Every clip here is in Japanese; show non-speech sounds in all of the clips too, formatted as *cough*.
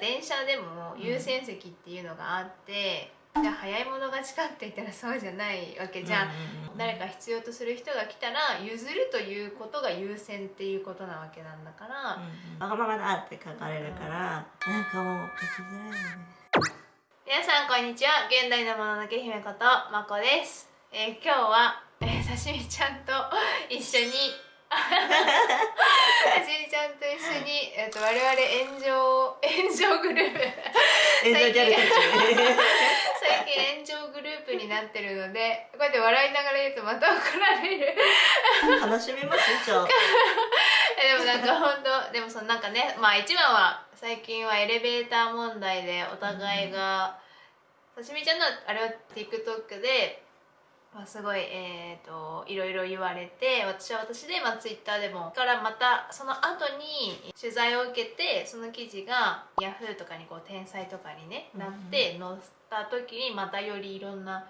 電車でも優先席っていうのがあって、じゃあ早い者勝ちかって言ったらそうじゃないわけじゃん、誰か必要とする人が来たら譲るということが優先っていうことなわけなんだから、わがままだって書かれるから、なんかもう書きづらいよね。皆さんこんにちは。現代のもののけ姫ことまこです、えー今日は、えー、刺身ちゃんと一緒に刺身ちゃんと一緒に、えー、と我々炎上炎上グループ。炎上ギャルたち最近炎上グループになってるのでこうやって笑いながら言うとまた怒られる。楽しみます一応えでもなんか本当でもそのなんかねまあ一番は最近はエレベーター問題でお互いが、刺身ちゃんのあれは TikTok で、まあ、すごいえー、といろいろ言われて私は私で、まあ、Twitter でもからまたその後に取材を受けてその記事が Yahoo とかにこう天才とかにねなって載った時にまたよりいろんな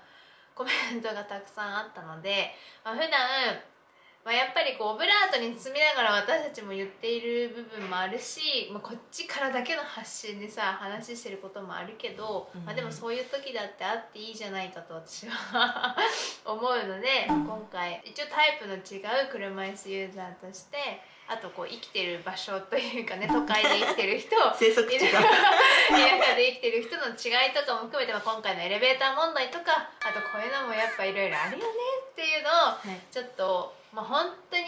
コメントがたくさんあったので、まあ、普段まあ、やっぱりこうオブラートに包みながら私たちも言っている部分もあるし、まあ、こっちからだけの発信でさ話してることもあるけど、うん。まあ、でもそういう時だってあっていいじゃないかと私は *laughs* 思うので今回一応タイプの違う車椅子ユーザーとしてあとこう生きてる場所というかね *laughs* 都会で生きてる人生息地が田舎で生きてる人の違いとかも含めて、まあ、今回のエレベーター問題とかあとこういうのもやっぱいろいろあるよねっていうのをはい。ちょっと、まあ、本当に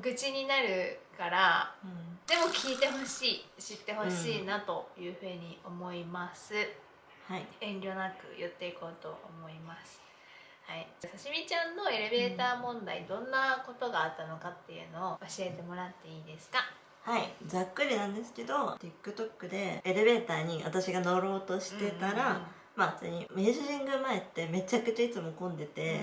愚痴になるからうん。でも聞いてほしい知ってほしいなというふうに思います、はい。遠慮なく言っていこうと思います。はい、刺身ちゃんのエレベーター問題、どんなことがあったのかっていうのを教えてもらっていいですか？はい。ざっくりなんですけど TikTok でエレベーターに私が乗ろうとしてたら、まあ普通に明治神宮前ってめちゃくちゃいつも混んでて、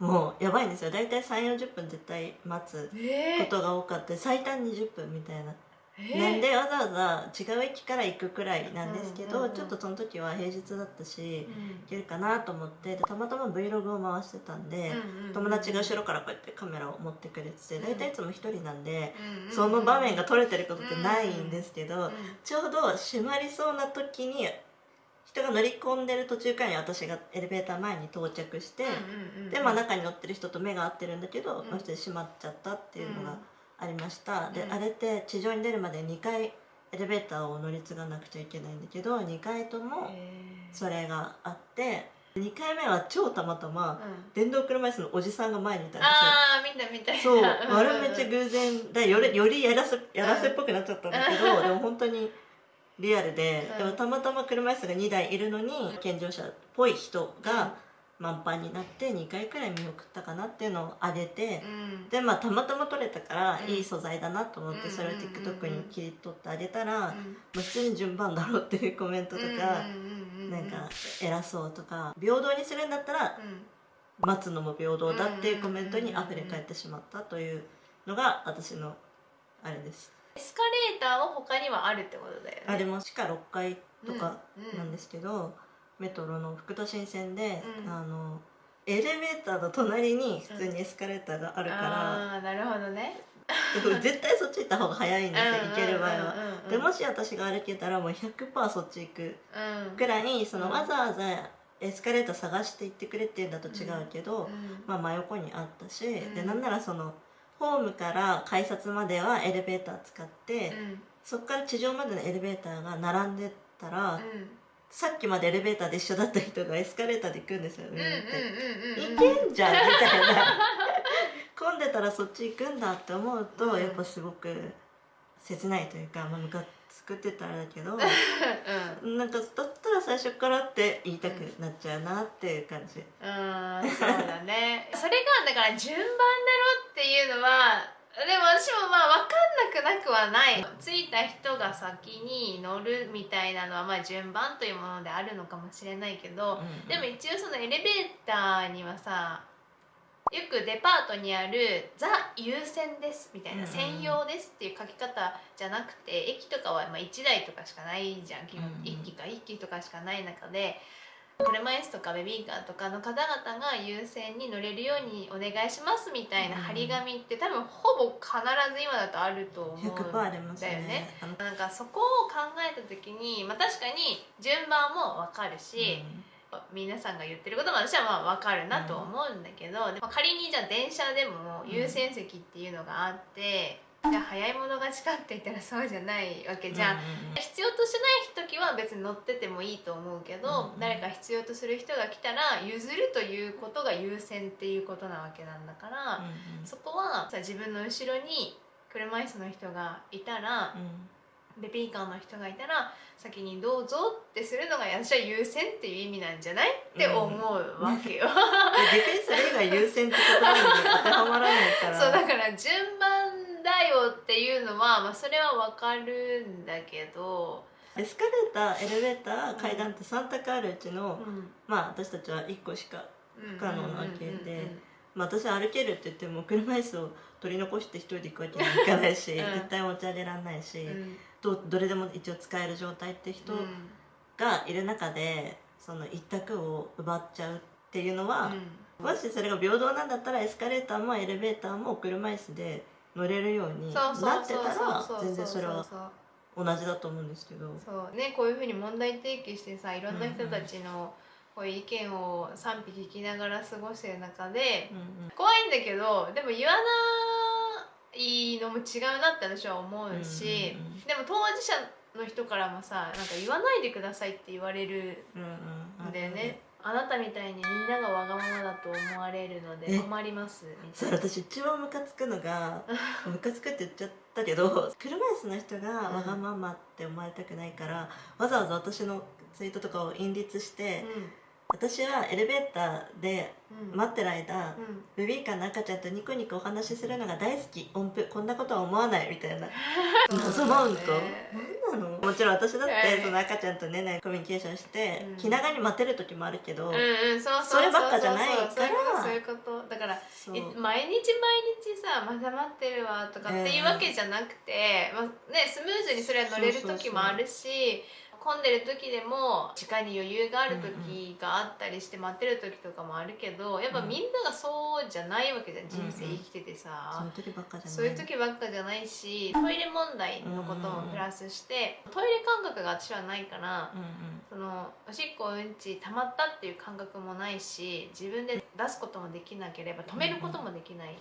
もうやばいんですよ。大体3 4 0分絶対待つえー。ことが多かった。最短20分みたいな、えー。なんでわざわざ違う駅から行くくらいなんですけど、ちょっとその時は平日だったしうん。行けるかなと思ってでたまたま Vlog を回してたんで、友達が後ろからこうやってカメラを持ってくれててうん。大体いつも一人なんで、その場面が撮れてることってないんですけど、うん。ちょうど閉まりそうな時に人が乗り込んでる途中からに私がエレベーター前に到着して、で、まあ、中に乗ってる人と目が合ってるんだけど、うん。まあ、閉まっちゃったっていうのがありました、でうん。あれって地上に出るまで2回エレベーターを乗り継がなくちゃいけないんだけど2回ともそれがあって2回目は超たまたまうん。電動車椅子のおじさんが前にいたんですよ。ああ見た見た。そう、んあれめっちゃ偶然。でよりよりやらせやらせっぽくなっちゃったんだけど、でも本当にリアルで、うんでもたまたま車椅子が2台いるのに健常者っぽい人が満帆になって2回くらい見送ったかなっていうのを上げて、うん。でまあたまたま撮れたからうん。いい素材だなと思ってうんそれを TikTok に切り取ってあげたら、普通に順番だろうっていうコメントとか、なんか偉そうとか平等にするんだったらうん。待つのも平等だっていうコメントに溢れ返ってしまったというのが私のあれです。エスカレーターは他にはあるってことだよね。あれも地下6階とかうんなんですけど、メトロの福都新線で、うん。あのエレベーターの隣に普通にエスカレーターがあるから、ああなるほどね。絶対そっち行った方が早いんですよ、行ける場合は。うん。うんうんうん。でもし私が歩けたらもう100%そっち行く。うん。くらいそのうん。わざわざエスカレーター探して行ってくれっていうんだと違うけど、うん。まあ、真横にあったし、うん。でなんならそのホームから改札まではエレベーター使って、うん。そこから地上までのエレベーターが並んでたら、うん。さっきまでエレベーターで一緒だった人がエスカレーターで行くんですようん上に行って。行けんじゃんみたいな。混んでたらそっち行くんだって思うと、うん。やっぱすごく切ないというか、まあ、ムカつくって言ったらだけど *laughs* うん。なんかだったら最初からって言いたくなっちゃうなっていう感じ、うんそうだね。*laughs* それがだから順番だろっていうのはでも私もまあ分かんなくなくはない。着いた人が先に乗るみたいなのはまあ順番というものであるのかもしれないけど、うん。でも一応そのエレベーターにはさよくデパートにある「ザ優先です」みたいな「うんうん専用です」っていう書き方じゃなくて駅とかはまあ1台とかしかないじゃん基本うんうん。1機か1機とかしかない中で車椅子とかベビーカーとかの方々が優先に乗れるようにお願いしますみたいな張り紙って多分ほぼ必ず今だとあると思うん100%ありますだよね。なんかそこを考えた時に、まあ、確かに順番も分かるし、皆さんが言ってることも私はまあ分かるなと思うんだけど、でも仮にじゃあ電車でも優先席っていうのがあって、じゃあ早い者勝ちかって言ったらそうじゃないわけじゃん。うんうんうん。必要としない時は別に乗っててもいいと思うけど、うん誰か必要とする人が来たら譲るということが優先っていうことなわけなんだから、うんうん。そこはさ自分の後ろに車椅子の人がいたら、ベビーカーの人がいたら先にどうぞってするのが私は優先っていう意味なんじゃない？って思うわけよ。*laughs* それ以外優先って言葉に当てはまらないから。*laughs* そうだから順番だよっていうのは、まあ、それはわかるんだけど、エスカレーターエレベーター階段って3択あるうちの、うん。まあ私たちは1個しか、不可能なわけでまあ、私は歩けるって言っても車椅子を取り残して一人で行くわけにはいかないし、うん。絶対持ち上げられないし、うんどどれでも一応使える状態って人うん。がいる中でその一択を奪っちゃうっていうのは、うん。もしそれが平等なんだったらエスカレーターもエレベーターも車椅子で乗れるようになってたら全然それは同じだと思うんですけど。そうねこういうふうに問題提起してさいろんな人たちのこういう意見を賛否聞きながら過ごしてる中でうんうん。怖いんだけどでも言わないのも違うなって私は思うし、うん。うんうんでも当事者の人からもさなんか言わないでくださいって言われるうんうんん。だよね。あなたみたいにみんながわがままだと思われるのでえ？困りますそいうな。私一番ムカつくのが *laughs* ムカつくって言っちゃったけど車椅子の人がわがままって思われたくないから、わざわざ私のツイートとかを引率して、私はエレベーターでうん。うん待ってる間、うん。ベビーカーの赤ちゃんとニコニコお話しするのが大好き。音符こんなことは思わないみたいな。*laughs* 謎マウントそうだね。何なの？もちろん私だっはい。てその赤ちゃんとねコミュニケーションして、うん。気長に待てる時もあるけど、うんうんそうそうそればっかじゃないから。そういうことだから毎日毎日さまだ待ってるわとかっていうわけじゃなくて、まあね、スムーズにそれは乗れる時もあるし混んでる時でも時間に余裕がある時があったりして待ってる時とかもあるけどやっぱみんながそうじゃないわけじゃん人生生きててさ。そういう時ばっかじゃない。そういう時ばっかじゃないしトイレ問題のこともプラスしてトイレ感覚が私はないからうんうん。そのおしっこうんち溜まったっていう感覚もないし自分で出すこともできなければ止めることもできない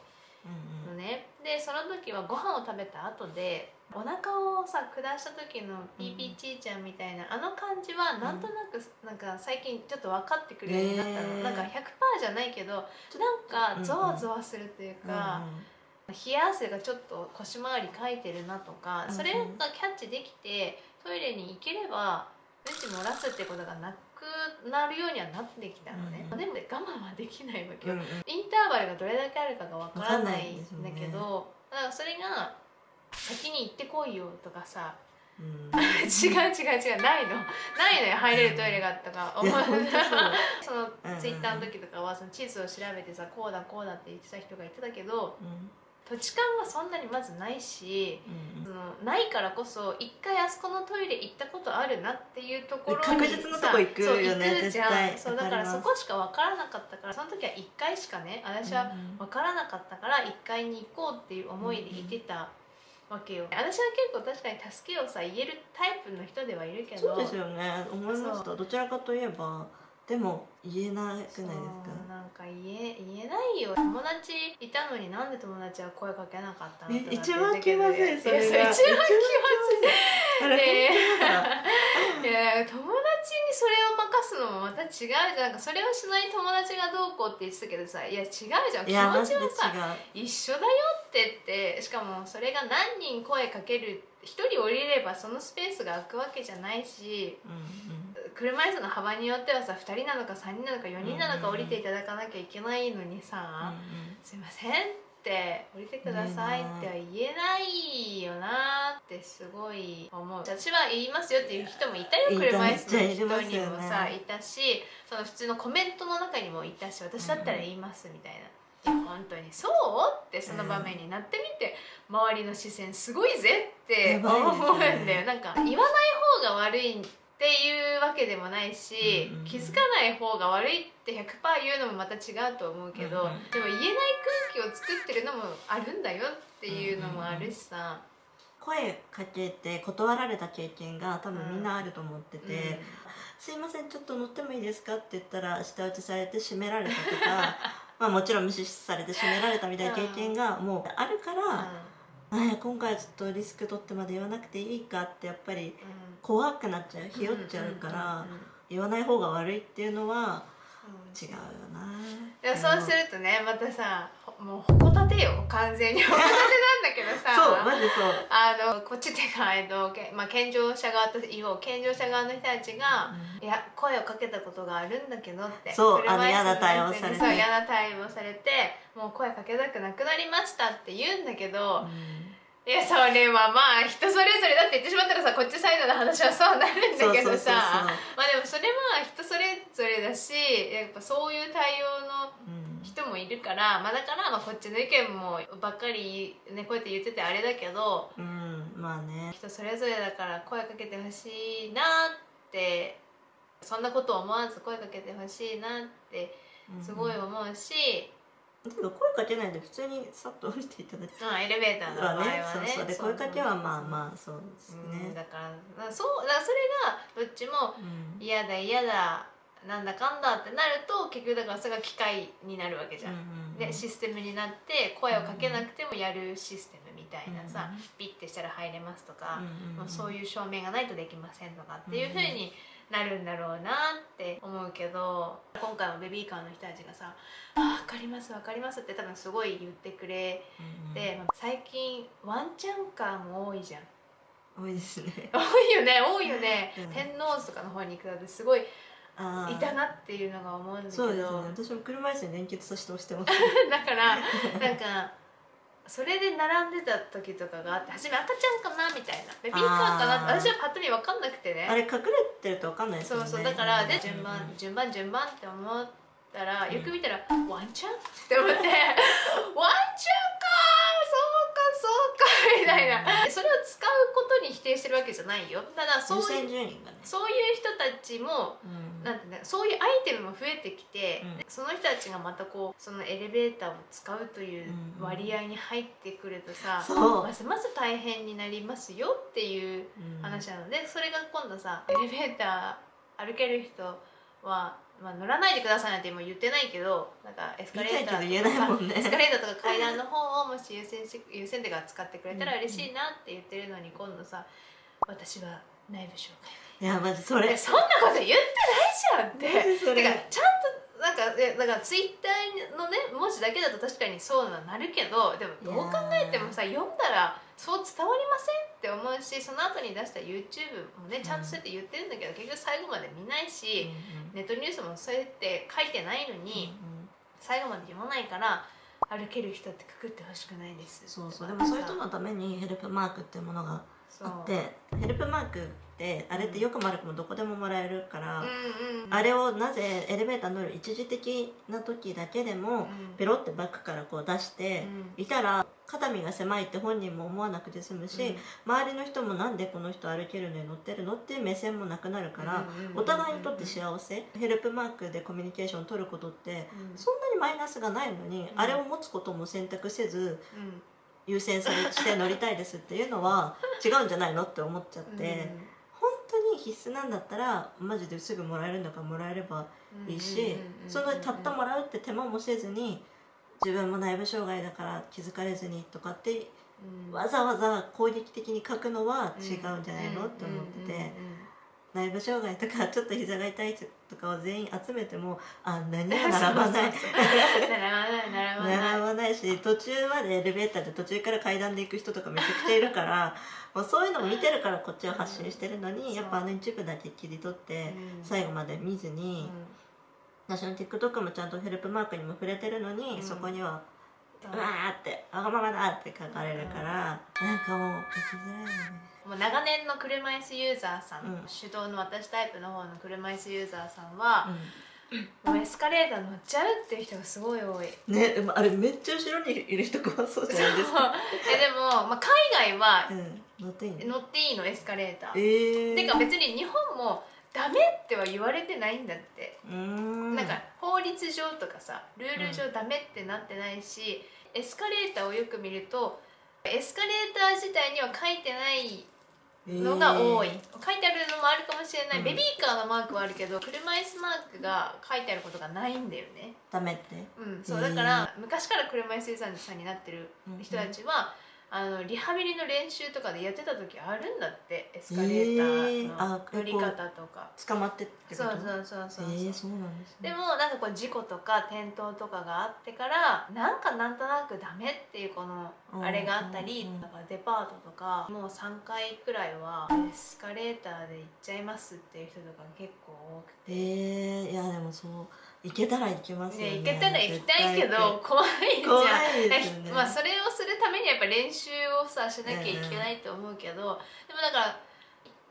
うんのね、でその時はご飯を食べた後でお腹をさ下した時のピーピーちーちゃんみたいな、あの感じはなんとなくなんか最近ちょっと分かってくるようになったの、へーなんか100%じゃないけどなんかゾワゾワするといううんか、冷や汗がちょっと腰回りかいてるなとか、うんそれがキャッチできてトイレに行ければうんち漏らすってことがなくなるようにはなってきたのね、うんでも我慢はできないわけよ、うんうん。インターバルがどれだけあるかがわからないんだけわど、だからそれが先に行ってこいよとかさ。うん。*laughs* 違う違う違うないの。ないのよ入れるトイレがとか思う *laughs* いや本当 *laughs* そのうんうんツイッターの時とかはその地図を調べてさこうだこうだって言ってた人がいてたけどうん。土地勘はそんなにまずないしうんそのないからこそ一回あそこのトイレ行ったことあるなっていうところに確実のとこ行くよねそう行くじゃん。絶対。そうだからそこしか分からなかったからその時は1回しかね私はうん分からなかったから1階に行こうっていう思いでいてたわけよ。私は結構確かに助けをさ言えるタイプの人ではいるけど。そうですよね。思いました。どちらかといえばでも言えなくないですか？なんか言え言えないよ。友達いたのになんで友達は声かけなかったのえと一番気まずいそれ一番気まずい。い。や友達にそれを任すのもまた違うじゃん。なんかそれをしない友達がどうこうって言ってたけどさいや違うじゃん。気持ちはさ一緒だよってってしかもそれが何人声かける一人降りればそのスペースが空くわけじゃないしうんうん。車椅子の幅によってはさ2人なのか3人なのか4人なのか降りていただかなきゃいけないのにさ「すいません」って「降りてください」っては言えないよなってすごい思う。私は言いますよっていう人もいたよ車椅子の人にもさいたしその普通のコメントの中にもいたし私だったら言いますみたいな。本当にそう？ってその場面になってみて、周りの視線すごいぜって思うんだよ。なんか言わない方が悪いっていうわけでもないし、うんうんうん。気づかない方が悪いって100%言うのもまた違うと思うけど、うんうんでも言えない空気を作ってるのもあるんだよっていうのもあるしさ、声かけて断られた経験が多分みんなあると思ってて「すいませんちょっと乗ってもいいですか?」って言ったら舌打ちされて閉められたとか *laughs* まあもちろん無視されて閉められたみたいな経験がもうあるから、なん。や今回はちょっとリスク取ってまで言わなくていいかってやっぱり怖くなっちゃうひよっちゃうから言わない方が悪いっていうのは違うよな。でもそうするとねまたさほもうほこたてよ完全に。ほこたてなんだけどさ。そうマジそう。あのこっちっていうか、えっとけまあ、健常者側と言おう健常者側の人たちが、いや声をかけたことがあるんだけどってそうあの嫌な対応されて。そう嫌な対応されてもう声かけたくなくなりましたって言うんだけど、いやそれはまあ人それぞれだって言ってしまったらさこっちサイドの話はそうなるんだけどさ。まあでもそれは人それぞれだしやっぱそういう対応のうん人もいるから、まあ、だからまあこっちの意見もばっかりねこうやって言っててあれだけどうん、まあね。人それぞれだから声かけてほしいなってそんなことを思わず声かけてほしいなってすごい思うし、だけど声かけないで普通にさっと降りていただいて。まあエレベーターの場合はねそうそう。で声かけはまあまあそうですうんね。だからなそうだからそれがどっちもうん。嫌だ嫌だなんだかんだってなると結局だからそれが機械になるわけじゃん。でシステムになって声をかけなくてもやるシステムみたいなさ、ピッてしたら入れますとか、もうそういういう証明がないとできませんとかっていう風になるんだろうなって思うけど今回もベビーカーの人たちがさ「あ分かります分かります」って多分すごい言ってくれて、まあ最近ワンちゃんカーも多いじゃん。多いですね。*laughs* 多いよね多いよね、うん天王洲とかの方に行くとすごいいたなっていうのが思うんだけど。ね。私も車椅子に連結させて押してます。*laughs* だからなんかそれで並んでた時とかがあって初め赤ちゃんかなみたいな。ベビーカーかなって私はパッと見分かんなくてね。あれ隠れてるとわかんないですそうよね。そうだからでうん順番順番順番って思ったらよく見たらワンちゃん？って思って。*laughs* ワンちゃんか *laughs* みたいな。それを使うことに否定してるわけじゃないよ。ただそういうね。そういう人たちもうん。なんてね、そういうアイテムも増えてきて、うん。その人たちがまたこうそのエレベーターを使うといううん割合に入ってくるとさ、そう。ますます大変になりますよっていううん。話なのでそれが今度さエレベーター歩ける人は、まあ、乗らないでくださいなんて今言ってないけどなんかエスカレーター言いたいけど言えないもんね。エスカレーターとか階段の方をもし優先し優先手が使ってくれたら嬉しいなって言ってるのに今度さ私は内部紹介いやマジそれ。そんなこと言ってないじゃんって。それてかちゃんとなんかえだからツイッターのね文字だけだと確かにそうはなるけどでもどう考えてもさ読んだらそう伝わりませんって思うしその後に出した YouTube もねちゃんとそうやって言ってるんだけど、結局最後まで見ないし、ネットニュースもそうやって書いてないのに、最後まで読まないから歩ける人ってくくってほしくないです。そうそう。でもそういう人のためにヘルプマークっていうものがあってヘルプマークってあれってよくも悪くもどこでももらえるから、あれをなぜエレベーター乗る一時的な時だけでもうん。ペロってバッグからこう出して、うん。いたら肩身が狭いって本人も思わなくて済むし、周りの人もなんでこの人歩けるのに乗ってるのっていう目線もなくなるから、お互いにとって幸せヘルプマークでコミュニケーションを取ることってうん。そんなにマイナスがないのに、うんあれを持つことも選択せずうん優先されして乗りたいですっていうのは違うんじゃないのって思っちゃって、本当に必須なんだったらマジですぐもらえるんだからもらえればいいし、そのたったもらうって手間もせずに自分も内部障害だから気づかれずにとかってうんわざわざ攻撃的に書くのは違うんじゃないのって思ってて内部障害とかちょっと膝が痛い人とかを全員集めてもあ何も並ばない。並ばないし途中までエレベーターで途中から階段で行く人とかめちゃくちゃいるから *laughs* もうそういうのを見てるからこっちは発信してるのにやっぱあの一部だけ切り取ってうん。最後まで見ずに私の TikTok もちゃんとヘルプマークにも触れてるのに、うん。そこにはうんうわーってわがままだって書かれるから、なんかもう書きづらいよねもう長年の車椅子ユーザーさん、うん。手動の私タイプの方の車椅子ユーザーさんは、もうエスカレーター乗っちゃうっていう人がすごい多い。ねでもあれめっちゃ後ろにいる人怖そうじゃないですか。えでも、まあ、海外はうん。乗っていいの？乗っていいのエスカレーター、えー、てか別に日本もダメっては言われてないんだって、うーん。なんか法律上とかさルール上ダメってなってないし、エスカレーターをよく見るとエスカレーター自体には書いてないのが多い、え書いてあるのもあるかもしれない、うん。ベビーカーのマークはあるけど車椅子マークが書いてあることがないんだよね。ーダメって。うんそうへーだから昔から車椅子さんさんになってる人たちは、あのリハビリの練習とかでやってた時あるんだってエスカレーターの乗り方とか、捕まってってこと？そうそうそうそうそう、えー、そうなんですね。でもなんかこう事故とか転倒とかがあってからなんかなんとなくダメっていうこのうんあれがあったりうんだからデパートとかもう3回くらいはエスカレーターで行っちゃいますっていう人とか結構多くて。えー、いやでもそう行けたら行きますよね。ね、行けたら行きたいけど怖いじゃん。ね。まあそれをするためにはやっぱ練習をさしなきゃいけないと思うけど、でもだから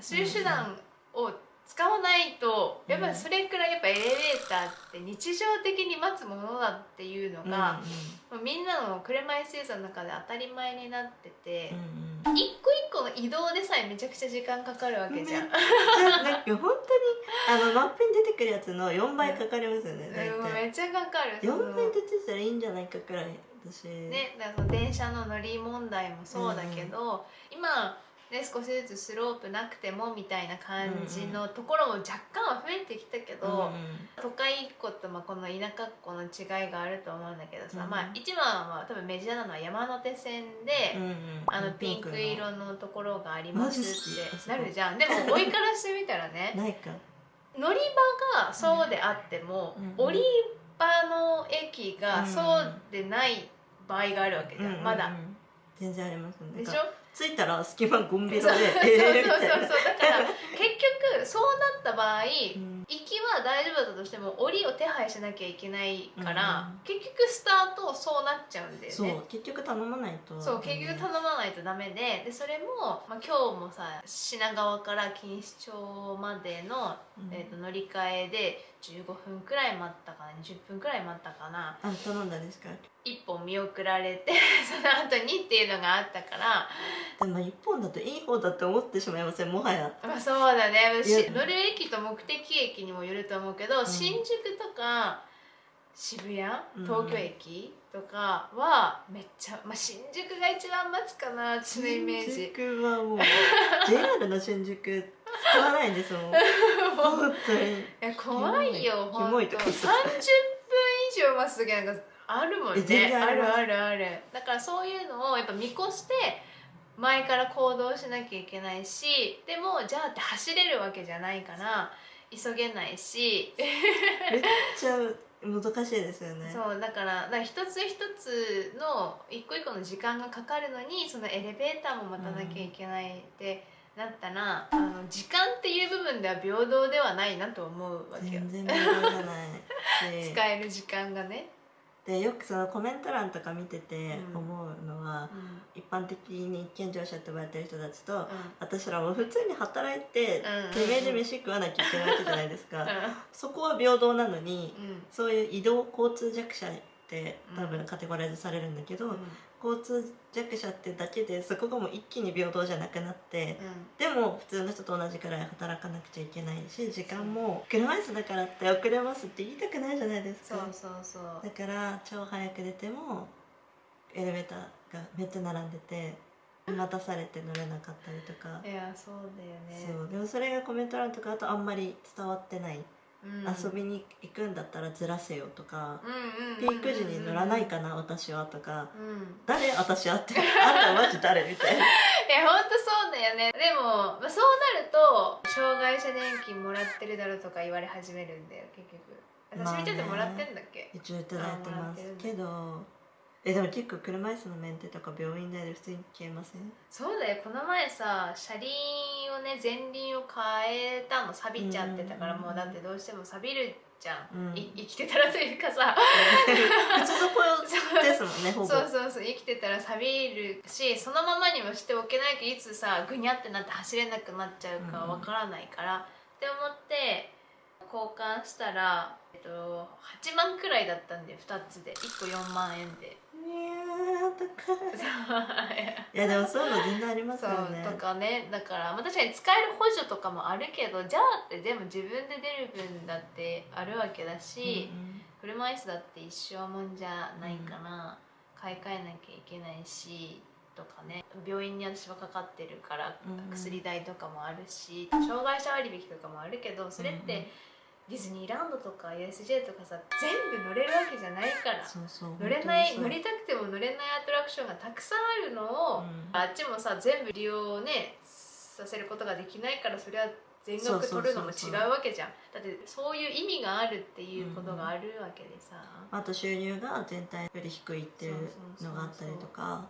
そういう手段を使わないと、うんやっぱりそれくらいやっぱエレベーターって日常的に待つものだっていうのうんうみんなの車椅子ユーザーの中で当たり前になってて、うんうん一個一個の移動でさえめちゃくちゃ時間かかるわけじゃん。じゃあなんか本当にあのマップに出てくるやつの4倍かかりますよね大うん体めっちゃかかる。その4倍出てたらいいんじゃないかくらい私ね、だからその電車の乗り問題もそうだけど、今ね少しずつスロープなくてもみたいな感じのところも若干は増えてきたけど、うんうん都会っ子とまあこの田舎っ子の違いがあると思うんだけどさ、うんまあ一番は多分メジャーなのは山手線で、うんうんあのピンク色のところがありますってなるじゃん。でも追いからしてみたらね *laughs* ないか。乗り場がそうであっても、うん降り場の駅がそうでない場合があるわけじゃん、まだ。全然ありますね。でしょ？着いたら隙間ゴンベそうそうロでそうそうそう。えーみたいなだから結局そうなった場合、うん。行きは大丈夫だったとしても降りを手配しなきゃいけないから、うん。結局スタートそうなっちゃうんだよそうね結局頼まないと。そう結局頼まないとダメででそれも、まあ、今日もさ品川から錦糸町までの、うん。えー、と乗り換えで15分くらい待ったかな20分くらい待ったかな。あ頼んだんですか？一本見送られて *laughs* その後にっていうのがあったから。でも一本だといい方だって思ってしまいませんもはや。まあそうだね。乗る駅と目的駅にもよると思うけど、ん。新宿とか渋谷うん。東京駅とかはめっちゃ、まあ、新宿が一番待つかな私のイメージ。新宿はもう *laughs* JR の新宿使わないんですもん。本当に。いや怖いよキほんと30分以上待つ時なんかあるもんね。然あるあるある。だからそういうのをやっぱ見越して前から行動しなきゃいけないしでもじゃあって走れるわけじゃないから急げないし。めっちゃ難しいですよね。*laughs* そうだからだ一つ一つの一個一個の時間がかかるのにそのエレベーターも待たなきゃいけないってなったら、あの時間っていう部分では平等ではないなと思うわけよ。全然平等じゃないし。*laughs* 使える時間がね、でよくそのコメント欄とか見ててうん。思うのは、うん。一般的に健常者って呼ばれてる人たちと、うん。私らも普通に働いて、うんてめえで飯食わなきゃいけないわけじゃないですか、うそこは平等なのに、そういう移動交通弱者って多うん。分カテゴライズされるんだけど、うん交通弱者ってだけでそこがもう一気に平等じゃなくなって、うん。でも普通の人と同じくらい働かなくちゃいけないし時間も車椅子だからって遅れますって言いたくないじゃないですか。そうそうそう。だから超早く出てもエレベーターがめっちゃ並んでて待たされて乗れなかったりとか、いやそうだよね。そう。でもそれがコメント欄とかだとあんまり伝わってない、うん、遊びに行くんだったらずらせよとか、ピーク時に乗らないかな私はとかうん。誰私はってあんたマジ誰みたいな。*laughs* いや本当そうだよね。でも、まあ、そうなると障害者年金もらってるだろうとか言われ始めるんだよ結局。まあね。私みたいてもらってんだっけ、一応いただいてます。けどえでも結構車椅子のメンテとか病院代で普通に消えません？そうだよ。この前さ車輪をね前輪を変えたの錆びちゃってたからうんもうだってどうしても錆びるじゃん、うん。い生きてたらというかさ。靴底ですもんねほぼ。そうそうそう。生きてたら錆びるしそのままにもしておけないといつさぐにゃってなって走れなくなっちゃうかわからないから、って思って交換したら、えっと、8万くらいだったんで2つで。1個4万円で。いやー高い。いやでもそういうの全然ありますよね。とかね。だから、まあ、確かに使える補助とかもあるけどじゃあって全部自分で出る分だってあるわけだし、車椅子だって一生もんじゃないから、買い替えなきゃいけないしとかね病院に私はかかってるからうん。薬代とかもあるし、障害者割引とかもあるけどそれってディズニーランドとか USJ とかさ全部乗れるわけじゃないから乗れない乗りたくても乗れないアトラクションがたくさんあるのを、うん。あっちもさ全部利用ねさせることができないからそれは全額取るのも違うわけじゃん。だってそういう意味があるっていうことがあるわけでさ、あと収入が全体より低いっていうのがあったりとか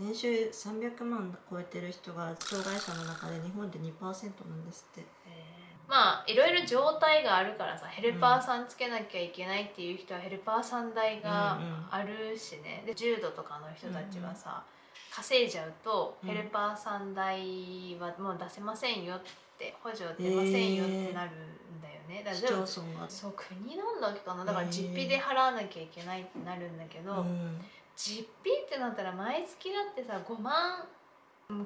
年収300万超えてる人が障害者の中で日本で2%なんですって。まあいろいろ状態があるからさヘルパーさんつけなきゃいけないっていう人はヘルパーさん代があるしね。で重度とかの人たちはさ、稼いじゃうとうん。ヘルパーさん代はもう出せませんよって補助出ませんよってなるんだよね、だ市からそう国なんだっけかな。だから実費で払わなきゃいけないってなるんだけど、うん実費ってなったら毎月だってさ5万。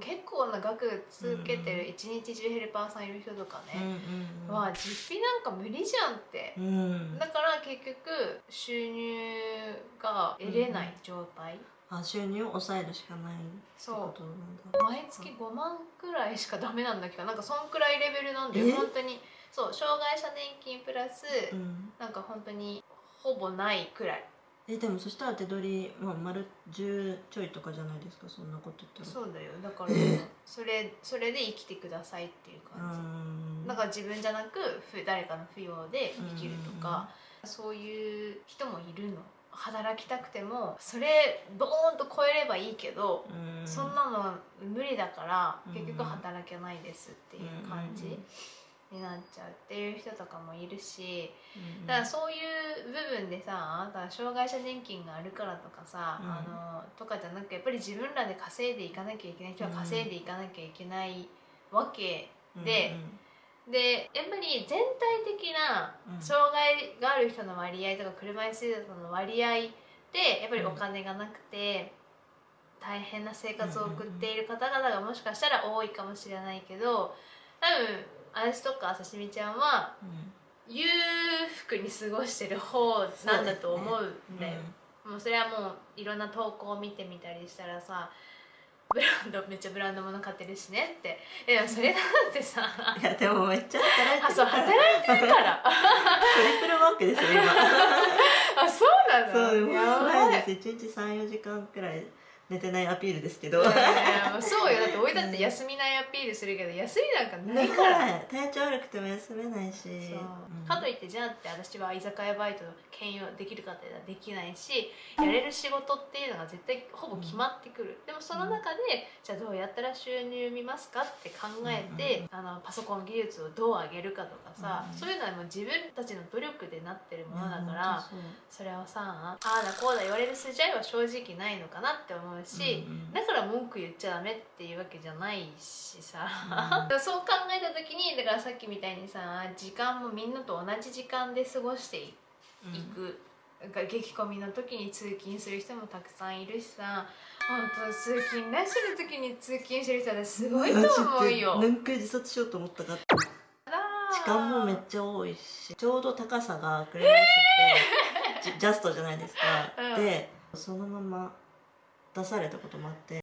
結構な額続けてる一日中ヘルパーさんいる人とかうんね、うん。は実費なんか無理じゃんって。う、ん。だから結局収入が得れない状態、あ収入を抑えるしかないってそうことなんだ。毎月5万くらいしかダメなんだけどなんかそんくらいレベルなんでえ？本当に。そう障害者年金プラス、うん。なんか本当にほぼないくらいえでもそしたら手取り、まあ、丸10ちょいとかじゃないですかそんなこと言ったら。そうだよ。だからえ？それそれで生きてくださいっていうう感ん。じだから自分じゃなくふ誰かの扶養で生きるとかそういう人もいるの。働きたくてもそれドーンと超えればいいけどうん。そんなの無理だからうん。結局働けないですっていう感じになっちゃうっていう人とかもいるしうんだからそういう部分でさだ障害者年金があるからとかさ、うん。あのとかじゃなくやっぱり自分らで稼いでいかなきゃいけない人は稼いでいかなきゃいけないわけ、ででやっぱり全体的なうん。障害がある人の割合とか車椅子ユーザーの割合でやっぱりお金がなくて大変な生活を送っている方々がもしかしたら多いかもしれないけど多分私とかさしみちゃんはうん。裕福に過ごしてる方なんだと思うんだよ、もうそれはもういろんな投稿を見てみたりしたらさブランドめっちゃブランド物買ってるしねって。でもそれだってさうんいやでもめっちゃ働いてあそうるから働いてるから。トリプルワークですよ今。*laughs* あそうなの？そうやいばいです。1日34時間くらい寝てないアピールですけど。いやいやそうよだっておいだって休みないアピールするけど休みなんかないから体調悪くても休めないしうんかといってじゃあって私は居酒屋バイトの兼用できるかってできないしやれる仕事っていうのが絶対ほぼ決まってくる、でもその中でじゃあどうやったら収入見ますかって考えて、あのパソコン技術をどう上げるかとかさ、そういうのはもう自分たちの努力でなってるものだから、そそれをさああだこうだ言われる筋合いは正直ないのかなって思うし、うんうんだから文句言っちゃダメっていうわけじゃないしさ、う *laughs* そう考えた時にだからさっきみたいにさ時間もみんなと同じ時間で過ごしていうん。く、なんか激混みの時に通勤する人もたくさんいるしさ。本当通勤ラッシュの時に通勤してる人はすごいと思うよ。何回自殺しようと思ったか時間もめっちゃ多いしちょうど高さが車椅子って *laughs* ジジャストじゃないですか、うん。でそのまま出されたこともあって。